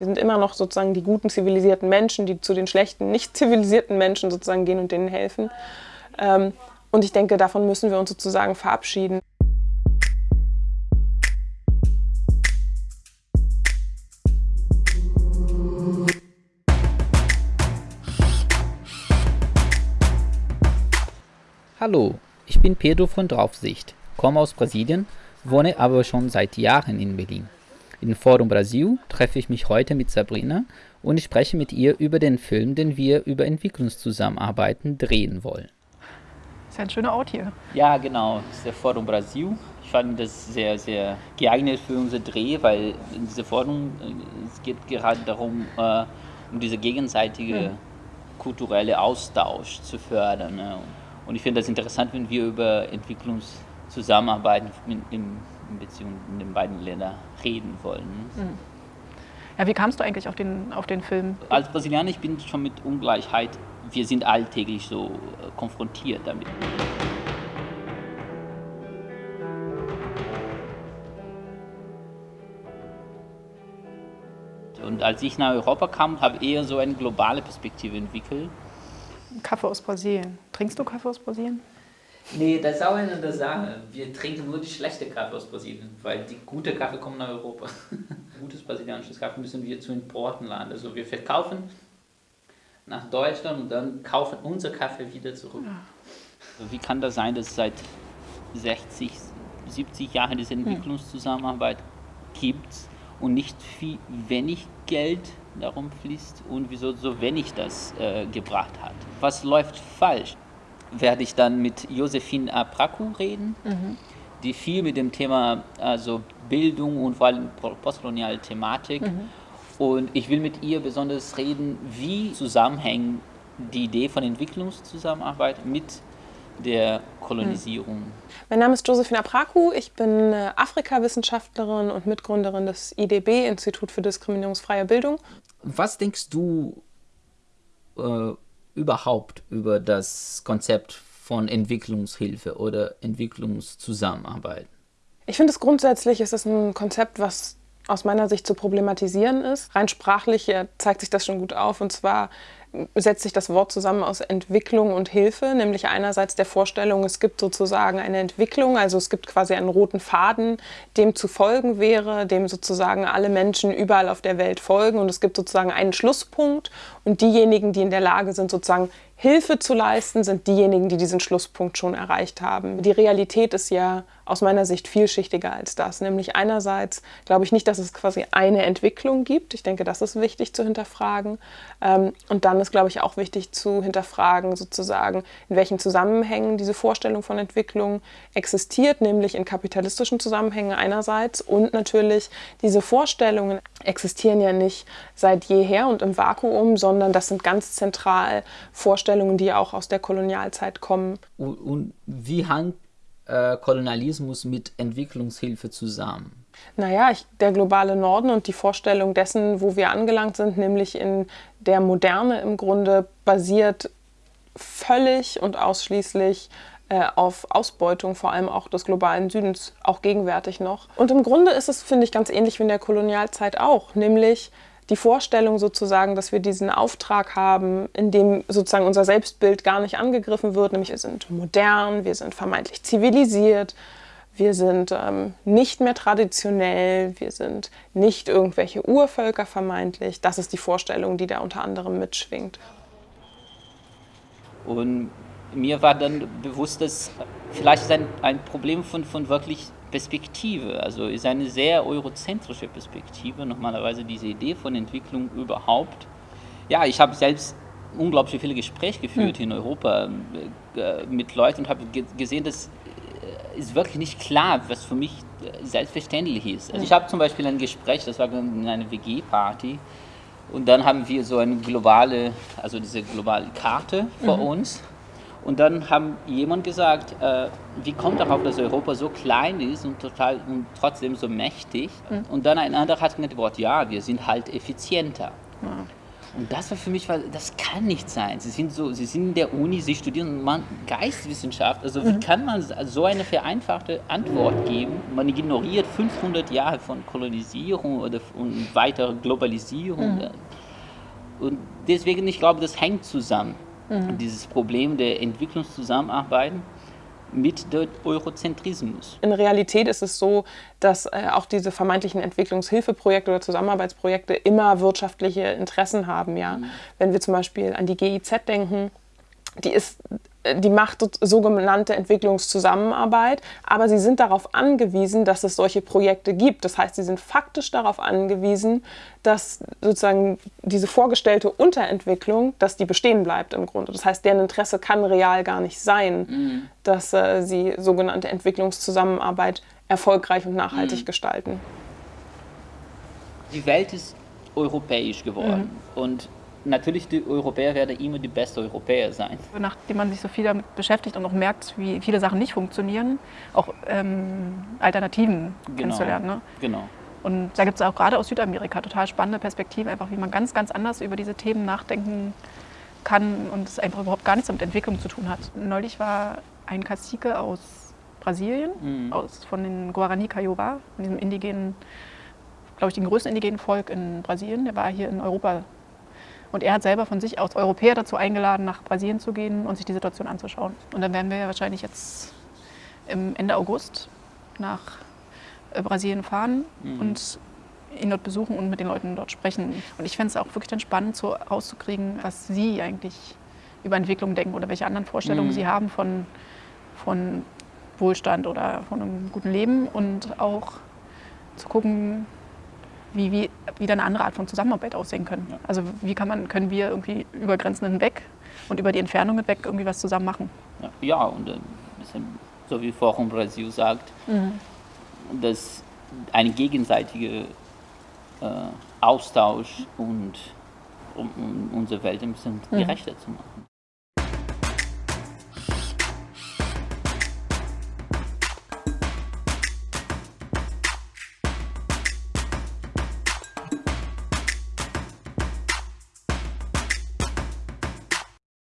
Wir sind immer noch sozusagen die guten zivilisierten Menschen, die zu den schlechten, nicht zivilisierten Menschen sozusagen gehen und denen helfen. Ähm, und ich denke, davon müssen wir uns sozusagen verabschieden. Hallo, ich bin Pedro von Draufsicht, komme aus Brasilien, wohne aber schon seit Jahren in Berlin. In Forum Brasil treffe ich mich heute mit Sabrina und ich spreche mit ihr über den Film, den wir über Entwicklungszusammenarbeiten drehen wollen. Das ist ja ein schöner Ort hier. Ja, genau, das ist der Forum Brasil. Ich fand das sehr, sehr geeignet für unser Dreh, weil in dieser Forum äh, es geht gerade darum, äh, um diese gegenseitige hm. kulturelle Austausch zu fördern. Ne? Und ich finde das interessant, wenn wir über Entwicklungszusammenarbeit in, in, in Beziehung in den beiden Ländern reden wollen. Mhm. Ja, wie kamst du eigentlich auf den, auf den Film? Als Brasilianer, ich bin schon mit Ungleichheit, wir sind alltäglich so äh, konfrontiert damit. Und als ich nach Europa kam, habe ich eher so eine globale Perspektive entwickelt. Kaffee aus Brasilien. Trinkst du Kaffee aus Brasilien? Nee, das ist auch eine der Sachen. Wir trinken nur die schlechte Kaffee aus Brasilien, weil die gute Kaffee kommt nach Europa. Gutes brasilianisches Kaffee müssen wir zu Importen laden. Also wir verkaufen nach Deutschland und dann kaufen unser Kaffee wieder zurück. Also wie kann das sein, dass es seit 60, 70 Jahren diese. Entwicklungszusammenarbeit gibt und nicht viel wenig Geld darum fließt und wieso so wenig das äh, gebracht hat. Was läuft falsch? Werde ich dann mit Josephine Apraku reden, mhm. die viel mit dem Thema also Bildung und vor allem postkoloniale Thematik mhm. und ich will mit ihr besonders reden, wie zusammenhängen die Idee von Entwicklungszusammenarbeit mit der Kolonisierung. Mein Name ist Josephine Apraku, ich bin äh, Afrika-Wissenschaftlerin und Mitgründerin des IDB, Institut für diskriminierungsfreie Bildung. Was denkst du äh, überhaupt über das Konzept von Entwicklungshilfe oder Entwicklungszusammenarbeit? Ich finde es grundsätzlich ist es ein Konzept, was aus meiner Sicht zu problematisieren ist. Rein sprachlich zeigt sich das schon gut auf. Und zwar setzt sich das Wort zusammen aus Entwicklung und Hilfe, nämlich einerseits der Vorstellung, es gibt sozusagen eine Entwicklung, also es gibt quasi einen roten Faden, dem zu folgen wäre, dem sozusagen alle Menschen überall auf der Welt folgen und es gibt sozusagen einen Schlusspunkt und diejenigen, die in der Lage sind, sozusagen Hilfe zu leisten, sind diejenigen, die diesen Schlusspunkt schon erreicht haben. Die Realität ist ja aus meiner Sicht vielschichtiger als das. Nämlich einerseits glaube ich nicht, dass es quasi eine Entwicklung gibt. Ich denke, das ist wichtig zu hinterfragen. Ähm, und dann ist, glaube ich, auch wichtig zu hinterfragen, sozusagen, in welchen Zusammenhängen diese Vorstellung von Entwicklung existiert, nämlich in kapitalistischen Zusammenhängen einerseits und natürlich diese Vorstellungen existieren ja nicht seit jeher und im Vakuum, sondern das sind ganz zentral Vorstellungen, die auch aus der Kolonialzeit kommen. Und, und wie hängt äh, Kolonialismus mit Entwicklungshilfe zusammen? Naja, ich, der globale Norden und die Vorstellung dessen, wo wir angelangt sind, nämlich in der Moderne im Grunde basiert völlig und ausschließlich äh, auf Ausbeutung, vor allem auch des globalen Südens, auch gegenwärtig noch. Und im Grunde ist es, finde ich, ganz ähnlich wie in der Kolonialzeit auch, nämlich die Vorstellung sozusagen, dass wir diesen Auftrag haben, in dem sozusagen unser Selbstbild gar nicht angegriffen wird, nämlich wir sind modern, wir sind vermeintlich zivilisiert, wir sind ähm, nicht mehr traditionell, wir sind nicht irgendwelche Urvölker vermeintlich. Das ist die Vorstellung, die da unter anderem mitschwingt. Und mir war dann bewusst, dass vielleicht ein Problem von, von wirklich Perspektive, also ist eine sehr eurozentrische Perspektive, normalerweise diese Idee von Entwicklung überhaupt. Ja, ich habe selbst unglaublich viele Gespräche geführt hm. in Europa äh, mit Leuten und habe gesehen, dass äh, ist wirklich nicht klar, was für mich äh, selbstverständlich ist. Also ich habe zum Beispiel ein Gespräch, das war in einer WG-Party, und dann haben wir so eine globale, also diese globale Karte vor mhm. uns. Und dann haben jemand gesagt, äh, wie kommt darauf, dass Europa so klein ist und, total, und trotzdem so mächtig? Mhm. Und dann ein anderer hat geantwortet, ja, wir sind halt effizienter. Mhm. Und das war für mich, weil das kann nicht sein. Sie sind, so, sie sind in der Uni, sie studieren man Geistwissenschaft. Also wie mhm. kann man so eine vereinfachte Antwort geben? Man ignoriert 500 Jahre von Kolonisierung oder und weiterer Globalisierung. Mhm. Und deswegen, ich glaube, das hängt zusammen. Mhm. Dieses Problem der Entwicklungszusammenarbeit mit dem Eurozentrismus. In Realität ist es so, dass äh, auch diese vermeintlichen Entwicklungshilfeprojekte oder Zusammenarbeitsprojekte immer wirtschaftliche Interessen haben. Ja? Mhm. Wenn wir zum Beispiel an die GIZ denken, die ist die macht sogenannte Entwicklungszusammenarbeit, aber sie sind darauf angewiesen, dass es solche Projekte gibt. Das heißt, sie sind faktisch darauf angewiesen, dass sozusagen diese vorgestellte Unterentwicklung, dass die bestehen bleibt im Grunde. Das heißt, deren Interesse kann real gar nicht sein, mhm. dass äh, sie sogenannte Entwicklungszusammenarbeit erfolgreich und nachhaltig mhm. gestalten. Die Welt ist europäisch geworden mhm. und natürlich die Europäer werden immer die besten Europäer sein. Nachdem man sich so viel damit beschäftigt und auch merkt, wie viele Sachen nicht funktionieren, auch ähm, Alternativen genau. kennenzulernen. Ne? Genau. Und da gibt es auch gerade aus Südamerika total spannende Perspektiven, einfach wie man ganz, ganz anders über diese Themen nachdenken kann und es einfach überhaupt gar nichts mit Entwicklung zu tun hat. Neulich war ein Cacique aus Brasilien, mhm. aus, von den Guarani Kaiowá, von diesem indigenen, glaube ich, dem größten indigenen Volk in Brasilien. Der war hier in Europa und er hat selber von sich aus Europäer dazu eingeladen, nach Brasilien zu gehen und sich die Situation anzuschauen. Und dann werden wir ja wahrscheinlich jetzt im Ende August nach äh, Brasilien fahren mhm. und ihn dort besuchen und mit den Leuten dort sprechen. Und ich fände es auch wirklich dann spannend, so rauszukriegen, was Sie eigentlich über Entwicklung denken oder welche anderen Vorstellungen mhm. Sie haben von, von Wohlstand oder von einem guten Leben und auch zu gucken, wie, wie, wie da eine andere Art von Zusammenarbeit aussehen können. Ja. Also wie kann man, können wir irgendwie über Grenzen hinweg und über die Entfernung hinweg irgendwie was zusammen machen? Ja, ja und äh, so wie Forum Brasil sagt, mhm. dass ein gegenseitiger äh, Austausch und um, um unsere Welt ein bisschen mhm. gerechter zu machen.